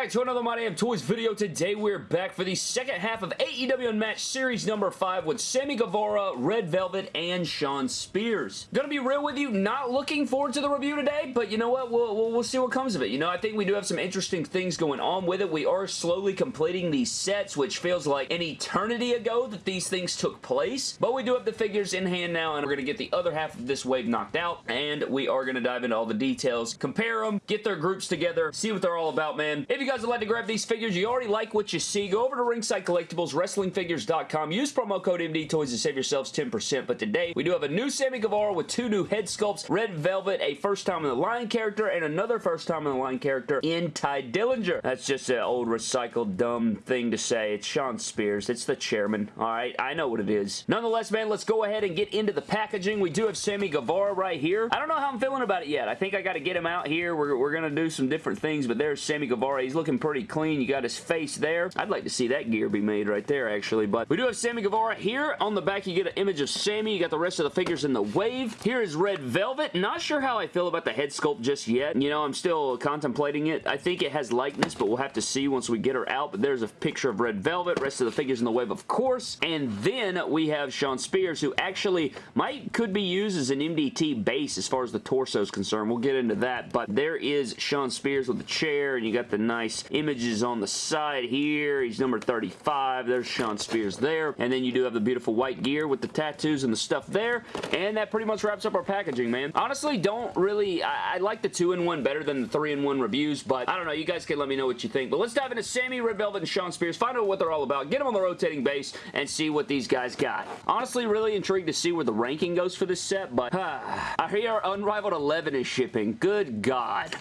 back to another My Damn Toys video. Today we're back for the second half of AEW Unmatched Series number 5 with Sammy Guevara, Red Velvet, and Shawn Spears. Gonna be real with you, not looking forward to the review today, but you know what? We'll, we'll, we'll see what comes of it. You know, I think we do have some interesting things going on with it. We are slowly completing these sets, which feels like an eternity ago that these things took place, but we do have the figures in hand now, and we're gonna get the other half of this wave knocked out, and we are gonna dive into all the details, compare them, get their groups together, see what they're all about, man, if you guys would like to grab these figures, you already like what you see, go over to Ringside Collectibles, WrestlingFigures.com. Use promo code MDTOYS to save yourselves 10%. But today, we do have a new Sammy Guevara with two new head sculpts, Red Velvet, a first time in the line character, and another first time in the line character in Tye Dillinger. That's just an old recycled dumb thing to say. It's Sean Spears. It's the chairman. Alright, I know what it is. Nonetheless, man, let's go ahead and get into the packaging. We do have Sammy Guevara right here. I don't know how I'm feeling about it yet. I think I got to get him out here. We're, we're going to do some different things, but there's Sammy Guevara. He's looking pretty clean. You got his face there. I'd like to see that gear be made right there, actually. But we do have Sammy Guevara here. On the back, you get an image of Sammy. You got the rest of the figures in the wave. Here is Red Velvet. Not sure how I feel about the head sculpt just yet. You know, I'm still contemplating it. I think it has likeness, but we'll have to see once we get her out. But there's a picture of Red Velvet. Rest of the figures in the wave, of course. And then we have Shawn Spears, who actually might could be used as an MDT base as far as the torso is concerned. We'll get into that. But there is Shawn Spears with the chair, and you got the nice images on the side here. He's number 35. There's Shawn Spears there. And then you do have the beautiful white gear with the tattoos and the stuff there. And that pretty much wraps up our packaging, man. Honestly, don't really... I, I like the 2-in-1 better than the 3-in-1 reviews, but I don't know. You guys can let me know what you think. But let's dive into Sammy, Red Velvet, and Shawn Spears. Find out what they're all about. Get them on the rotating base and see what these guys got. Honestly, really intrigued to see where the ranking goes for this set, but I hear Unrivaled 11 is shipping. Good God.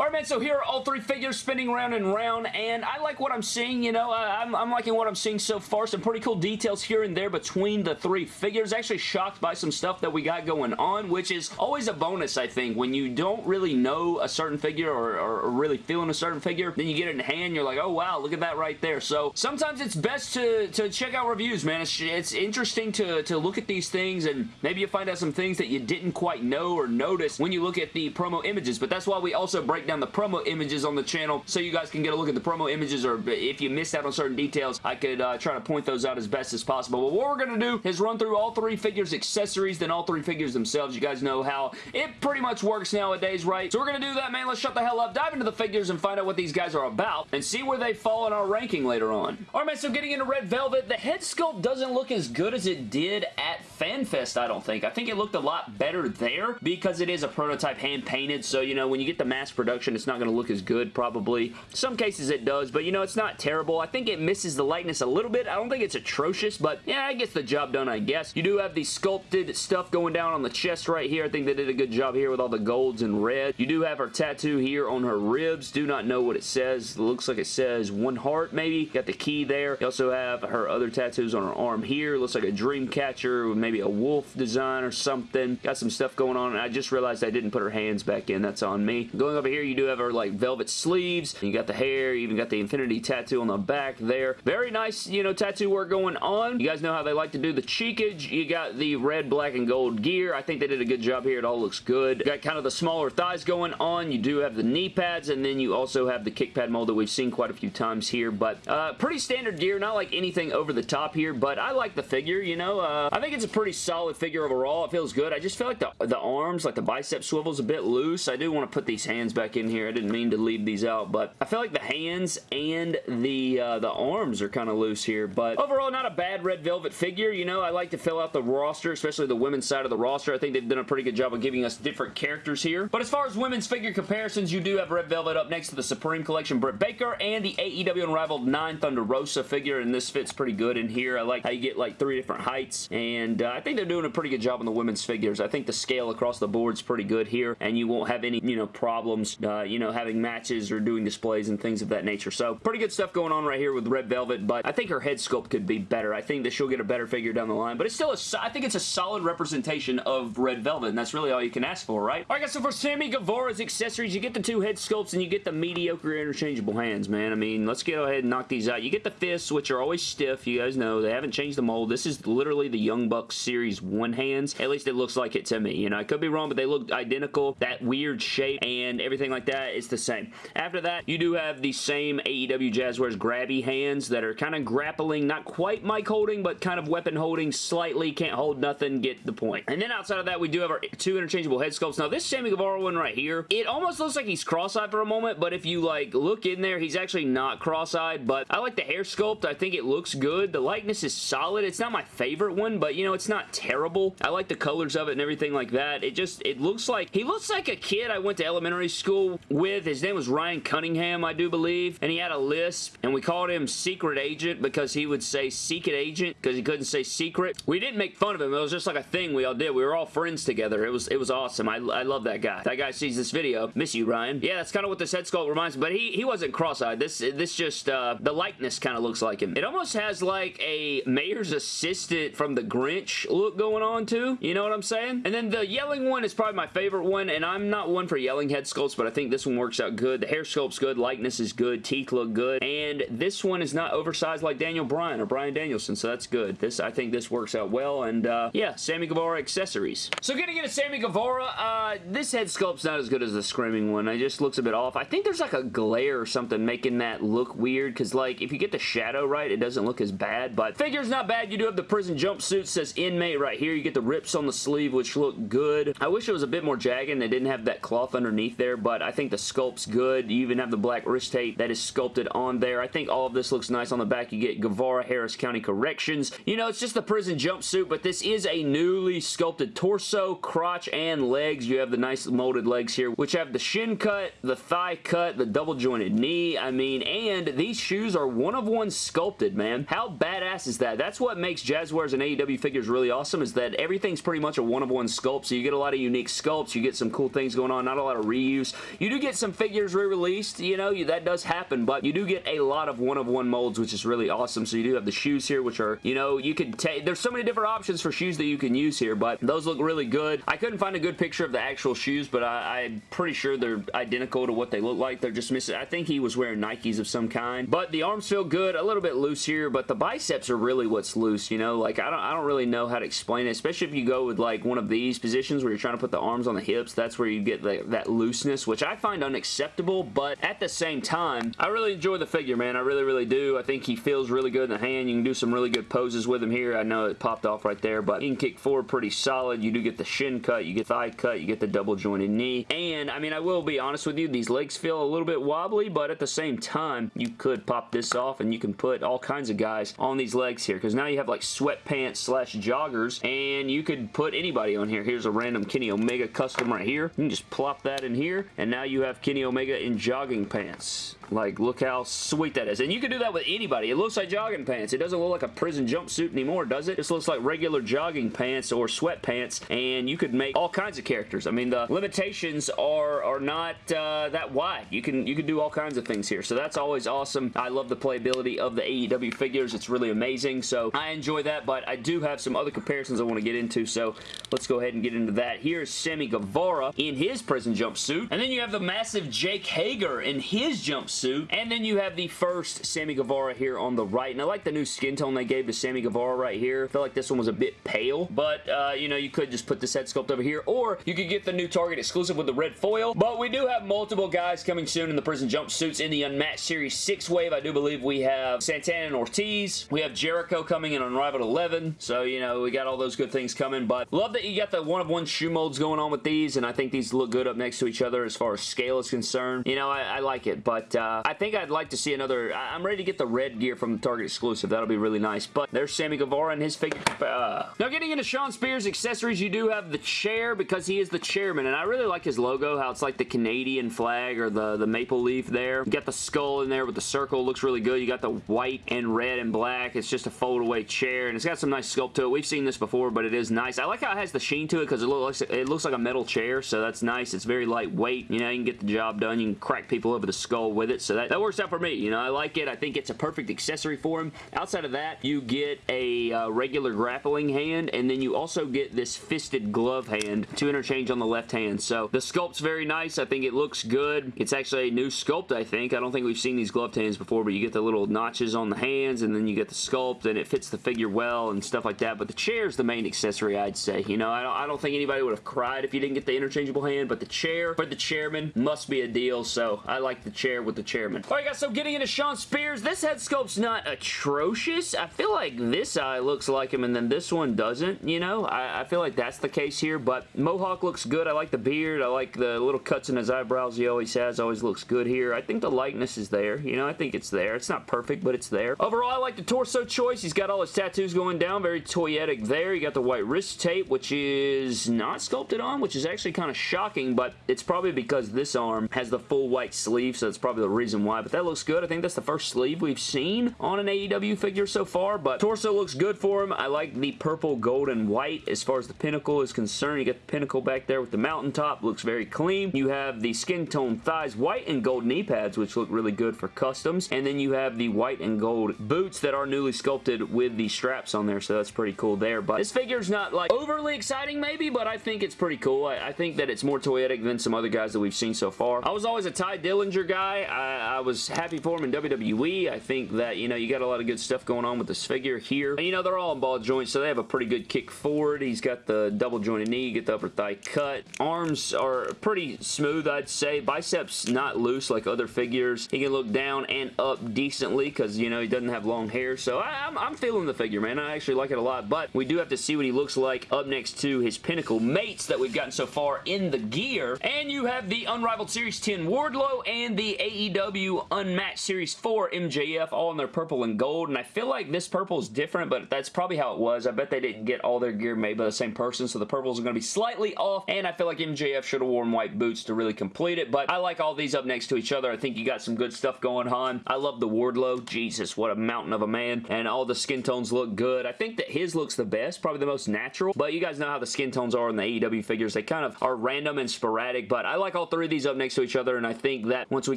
Alright man, so here are all three figures spinning round and round, and I like what I'm seeing, you know, uh, I'm, I'm liking what I'm seeing so far. Some pretty cool details here and there between the three figures. Actually shocked by some stuff that we got going on, which is always a bonus, I think. When you don't really know a certain figure or, or, or really feeling a certain figure, then you get it in hand, you're like, oh wow, look at that right there. So sometimes it's best to, to check out reviews, man. It's, it's interesting to, to look at these things, and maybe you find out some things that you didn't quite know or notice when you look at the promo images, but that's why we also break down the promo images on the channel so you guys can get a look at the promo images or if you missed out on certain details, I could uh, try to point those out as best as possible. But what we're going to do is run through all three figures accessories, then all three figures themselves. You guys know how it pretty much works nowadays, right? So we're going to do that, man. Let's shut the hell up, dive into the figures and find out what these guys are about and see where they fall in our ranking later on. Alright, man, so getting into Red Velvet, the head sculpt doesn't look as good as it did at FanFest, I don't think. I think it looked a lot better there because it is a prototype hand-painted, so, you know, when you get the mass production, it's not going to look as good, probably. Some cases it does, but, you know, it's not terrible. I think it misses the lightness a little bit. I don't think it's atrocious, but, yeah, it gets the job done, I guess. You do have the sculpted stuff going down on the chest right here. I think they did a good job here with all the golds and red. You do have her tattoo here on her ribs. Do not know what it says. It looks like it says one heart, maybe. Got the key there. You also have her other tattoos on her arm here. Looks like a dream catcher with maybe a wolf design or something. Got some stuff going on. I just realized I didn't put her hands back in. That's on me. Going over here, you do have her like velvet sleeves. You got the hair. You even got the infinity tattoo on the back there. Very nice, you know, tattoo work going on. You guys know how they like to do the cheekage. You got the red, black, and gold gear. I think they did a good job here. It all looks good. You got kind of the smaller thighs going on. You do have the knee pads, and then you also have the kick pad mold that we've seen quite a few times here, but uh, pretty standard gear. Not like anything over the top here, but I like the figure, you know. Uh, I think it's a pretty solid figure overall. It feels good. I just feel like the, the arms, like the bicep swivel's a bit loose. I do want to put these hands back in here. I didn't mean to leave these out, but I feel like the hands and the uh, the arms are kind of loose here, but overall, not a bad Red Velvet figure. You know, I like to fill out the roster, especially the women's side of the roster. I think they've done a pretty good job of giving us different characters here. But as far as women's figure comparisons, you do have Red Velvet up next to the Supreme Collection Britt Baker and the AEW Unrivaled 9 Thunder Rosa figure, and this fits pretty good in here. I like how you get like three different heights, and uh, I think they're doing a pretty good job on the women's figures. I think the scale across the board is pretty good here, and you won't have any, you know, problems, uh, you know, having matches or doing displays and things of that nature. So, pretty good stuff going on right here with Red Velvet, but I think her head sculpt could be better. I think that she'll get a better figure down the line, but it's still a, I think it's a solid representation of Red Velvet, and that's really all you can ask for, right? Alright guys, so for Sammy Guevara's accessories, you get the two head sculpts and you get the mediocre interchangeable hands, man. I mean, let's go ahead and knock these out. You get the fists, which are always stiff. You guys know they haven't changed the mold. This is literally the Young Buck Series 1 hands. At least it looks like it to me. You know, I could be wrong, but they look identical. That weird shape and everything like that is the same. After that, you do have the same AEW Jazwares grabby hands that are kind of grappling, not quite mic holding, but kind of weapon holding slightly. Can't hold nothing, get the point. And then outside of that, we do have our two interchangeable head sculpts. Now, this Sammy Guevara one right here, it almost looks like he's cross-eyed for a moment, but if you, like, look in there, he's actually not cross-eyed, but I like the hair sculpt. I think it looks good. The likeness is solid. It's not my favorite one, but, you know, it's not terrible. I like the colors of it and everything like that. It just, it looks like, he looks like a kid I went to elementary school with. His name was Ryan Cunningham, I do believe, and he had a lisp, and we called him Secret Agent because he would say Secret Agent because he couldn't say secret. We didn't make fun of him. It was just like a thing we all did. We were all friends together. It was it was awesome. I, I love that guy. That guy sees this video. Miss you, Ryan. Yeah, that's kind of what this head sculpt reminds me, but he, he wasn't cross-eyed. This, this just, uh, the likeness kind of looks like him. It almost has like a mayor's assistant from the Grinch look going on too. You know what I'm saying? And then the yelling one is probably my favorite one, and I'm not one for yelling head sculpts, but I think this one works out good. The hair sculpt's good. Likeness is good. Teeth look good. And this one is not oversized like Daniel Bryan or Bryan Danielson, so that's good. This I think this works out well, and uh, yeah, Sammy Guevara accessories. So getting into Sammy Guevara, uh, this head sculpt's not as good as the Screaming one. It just looks a bit off. I think there's like a glare or something making that look weird, because like, if you get the shadow right, it doesn't look as bad, but figure's not bad. You do have the prison jumpsuit, says inmate right here. You get the rips on the sleeve, which look good. I wish it was a bit more jagged and they didn't have that cloth underneath there, but I think the sculpt's good. You even have the black wrist tape that is sculpted on there. I think all of this looks nice on the back. You get Guevara Harris County Corrections. You know, it's just the prison jumpsuit, but this is a newly sculpted torso, crotch, and legs. You have the nice molded legs here, which have the shin cut, the thigh cut, the double jointed knee. I mean, and these shoes are one of one sculpted, man. How badass is that? That's what makes Jazwares and AEW figures really awesome is that everything's pretty much a one of one sculpt, so you get a lot of unique sculpts. You get some cool things going on, not a lot of reuse. You do get some figures re-released, you know, that does happen, but you do get a lot of one of one molds, which is really awesome. So you do have the shoes here, which are, you know, you can take, there's so many different options for shoes that you can use here, but those look really good. I couldn't find a good picture of the actual shoes, but I, I'm pretty sure they're identical to what they look like. They're just missing, I think he was wearing Nikes of some kind, but the arms feel good, a little bit loose here, but the biceps are really what's loose, you know, like I don't, I don't really know how to explain it, especially if you go with like one of these positions where you're trying to put the arms on the hips, that's where you get the, that looseness, which I find unacceptable, but at the same time, I really enjoy the figure, man. I really, really do. I think he feels really good in the hand. You can do some really good poses with him here. I know it popped off right there, but he can kick forward pretty solid. You do get the shin cut, you get the thigh cut, you get the double jointed knee, and I mean, I will be honest with you, these legs feel a little bit wobbly, but at the same time, you could pop this off and you can put all kinds of guys on these legs here, because now you have like sweatpants slash joggers, and you could put anybody on here. Here's a random Kenny Omega custom right here. You can just plop that in here, and now you have Kenny Omega in jogging pants. Like, look how sweet that is. And you can do that with anybody. It looks like jogging pants. It doesn't look like a prison jumpsuit anymore, does it? This looks like regular jogging pants or sweatpants, and you could make all kinds of characters. I mean, the limitations are, are not uh, that wide. You can, you can do all kinds of things here, so that's always awesome. I love the playability of the AEW figures. It's really amazing, so I enjoy that, but I do have some other comparisons I want to get into, so let's go ahead and get into that. Here's Sammy Guevara in his prison jumpsuit, and then you have the massive Jake Hager in his jumpsuit. And then you have the first Sammy Guevara here on the right. And I like the new skin tone they gave to Sammy Guevara right here. I feel like this one was a bit pale. But, uh, you know, you could just put this head sculpt over here. Or you could get the new Target exclusive with the red foil. But we do have multiple guys coming soon in the prison jumpsuits in the Unmatched Series 6 wave. I do believe we have Santana and Ortiz. We have Jericho coming in on Rival 11. So, you know, we got all those good things coming. But love that you got the one-of-one -one shoe molds going on with these. And I think these look good up next to each other as far as scale is concerned. You know, I, I like it. But, uh, I think I'd like to see another... I'm ready to get the red gear from the Target exclusive. That'll be really nice. But there's Sammy Guevara and his figure. Uh. Now, getting into Shawn Spears accessories, you do have the chair because he is the chairman. And I really like his logo, how it's like the Canadian flag or the, the maple leaf there. You got the skull in there with the circle. Looks really good. You got the white and red and black. It's just a fold-away chair. And it's got some nice sculpt to it. We've seen this before, but it is nice. I like how it has the sheen to it because it looks, it looks like a metal chair. So that's nice. It's very lightweight. You know, you can get the job done. You can crack people over the skull with it. So that, that works out for me. You know, I like it. I think it's a perfect accessory for him. Outside of that, you get a uh, regular grappling hand, and then you also get this fisted glove hand to interchange on the left hand. So the sculpt's very nice. I think it looks good. It's actually a new sculpt, I think. I don't think we've seen these gloved hands before, but you get the little notches on the hands, and then you get the sculpt, and it fits the figure well and stuff like that. But the chair is the main accessory, I'd say. You know, I don't, I don't think anybody would have cried if you didn't get the interchangeable hand, but the chair for the chairman must be a deal, so I like the chair with the chairman. Alright guys, so getting into Shawn Spears, this head sculpt's not atrocious. I feel like this eye looks like him and then this one doesn't, you know? I, I feel like that's the case here, but Mohawk looks good. I like the beard. I like the little cuts in his eyebrows he always has. Always looks good here. I think the likeness is there. You know, I think it's there. It's not perfect, but it's there. Overall, I like the torso choice. He's got all his tattoos going down. Very toyetic there. You got the white wrist tape, which is not sculpted on, which is actually kind of shocking, but it's probably because this arm has the full white sleeve, so that's probably the reason why, but that looks good. I think that's the first sleeve we've seen on an AEW figure so far, but torso looks good for him. I like the purple, gold, and white as far as the pinnacle is concerned. You got the pinnacle back there with the mountaintop. Looks very clean. You have the skin tone thighs, white and gold knee pads, which look really good for customs, and then you have the white and gold boots that are newly sculpted with the straps on there, so that's pretty cool there, but this figure's not like overly exciting maybe, but I think it's pretty cool. I, I think that it's more toyetic than some other guys that we've seen so far. I was always a Tye Dillinger guy. I, I was happy for him in WWE. I think that, you know, you got a lot of good stuff going on with this figure here. And, you know, they're all in ball joints, so they have a pretty good kick forward. He's got the double jointed knee, get the upper thigh cut. Arms are pretty smooth, I'd say. Biceps not loose like other figures. He can look down and up decently because, you know, he doesn't have long hair. So I, I'm feeling the figure, man. I actually like it a lot, but we do have to see what he looks like up next to his pinnacle mates that we've gotten so far in the gear. And you have the Unrivaled Series 10 Wardlow and the AEW Unmatched Series 4 MJF all in their purple and gold. And I feel like this purple is different, but that's probably how it was. I bet they didn't get all their gear made by the same person, so the purples are going to be slightly off. And I feel like MJF should have worn white boots to really complete it. But I like all these up next to each other. I think you got some good stuff going on. I love the Wardlow. Jesus, what a mountain of a man. And all the skin tones look good. I think that his looks the best, probably the most natural. But you guys know how the skin tones are in the AEW figures. They kind of are random and sporadic, but I like all three of these up next to each other, and I think that once we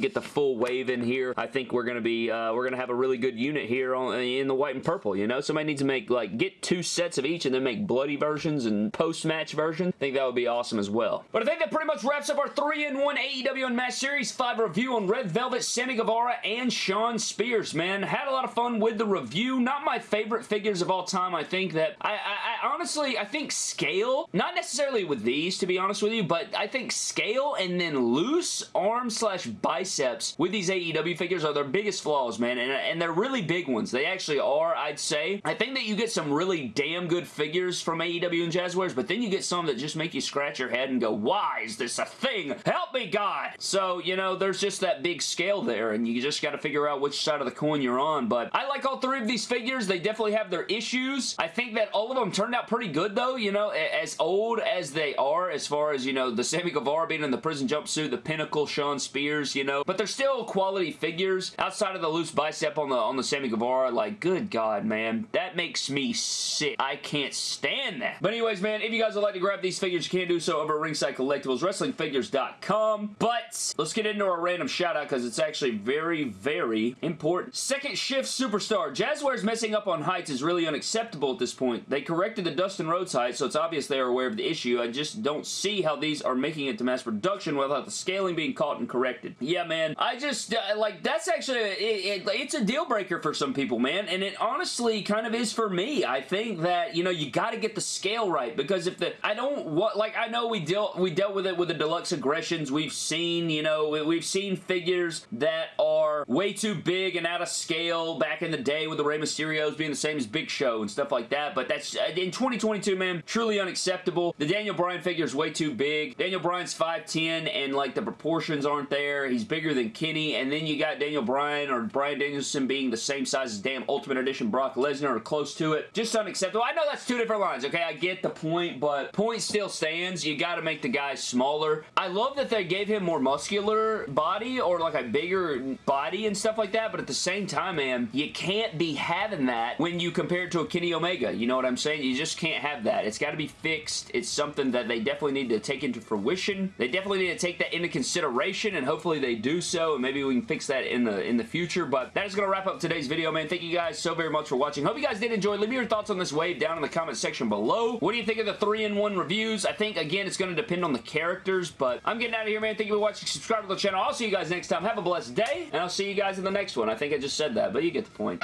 get the full wave in here, I think we're going to be, uh, we're going to have a really good unit here on, in the white and purple, you know? Somebody needs to make, like, get two sets of each and then make bloody versions and post-match versions. I think that would be awesome as well. But I think that pretty much wraps up our 3-in-1 AEW Unmatched Series 5 review on Red Velvet, Sammy Guevara, and Shawn Spears, man. Had a lot of fun with the review. Not my favorite figures of all time. I think that, I, I, I honestly, I think scale, not necessarily with these, to be honest with you, but I think scale and then loose arm slash biceps with these AEW figures are their biggest flaws, man, and, and they're really big ones. They actually are, I'd say. I think that you get some really damn good figures from AEW and Jazwares, but then you get some that just make you scratch your head and go, why is this a thing? Help me, God! So, you know, there's just that big scale there, and you just got to figure out which side of the coin you're on, but I like all three of these figures. They definitely have their issues. I think that all of them turned out pretty good, though, you know, as old as they are, as far as, you know, the Sammy Guevara being in the prison jumpsuit, the Pinnacle, Shawn Spears, you know, but they're still quality figures. Outside of the loose bicep on the on the Sammy Guevara, like, good God, man, that makes me sick. I can't stand that. But anyways, man, if you guys would like to grab these figures, you can do so over at Ringside Collectibles, WrestlingFigures.com. But let's get into our random shout out because it's actually very, very important. Second shift superstar. Jazwares messing up on heights is really unacceptable this point. They corrected the Dustin Rhodes height, so it's obvious they are aware of the issue. I just don't see how these are making it to mass production without the scaling being caught and corrected. Yeah, man. I just, uh, like, that's actually, it, it, it's a deal breaker for some people, man. And it honestly kind of is for me. I think that, you know, you got to get the scale right because if the, I don't, what, like, I know we dealt, we dealt with it with the deluxe aggressions. We've seen, you know, we've seen figures that are way too big and out of scale back in the day with the Rey Mysterios being the same as Big Show and stuff like that. But that's, uh, in 2022, man, truly unacceptable. The Daniel Bryan figure is way too big. Daniel Bryan's 5'10", and, like, the proportions aren't there. He's bigger than Kenny, and then you got Daniel Bryan or Bryan Danielson being the same size as damn Ultimate Edition Brock Lesnar or close to it. Just unacceptable. I know that's two different lines, okay? I get the point, but point still stands. You got to make the guy smaller. I love that they gave him more muscular body or, like, a bigger body and stuff like that, but at the same time, man, you can't be having that when you compare it to a Kenny Omega. You know what I'm saying? You just can't have that. It's got to be fixed. It's something that they definitely need to take into fruition. They definitely need to take that into consideration, and hopefully they do so, and maybe we can fix that in the in the future, but that is going to wrap up today's video, man. Thank you guys so very much for watching. Hope you guys did enjoy. Leave me your thoughts on this wave down in the comment section below. What do you think of the 3-in-1 reviews? I think, again, it's going to depend on the characters, but I'm getting out of here, man. Thank you for watching. Subscribe to the channel. I'll see you guys next time. Have a blessed day, and I'll see you guys in the next one. I think I just said that, but you get the point.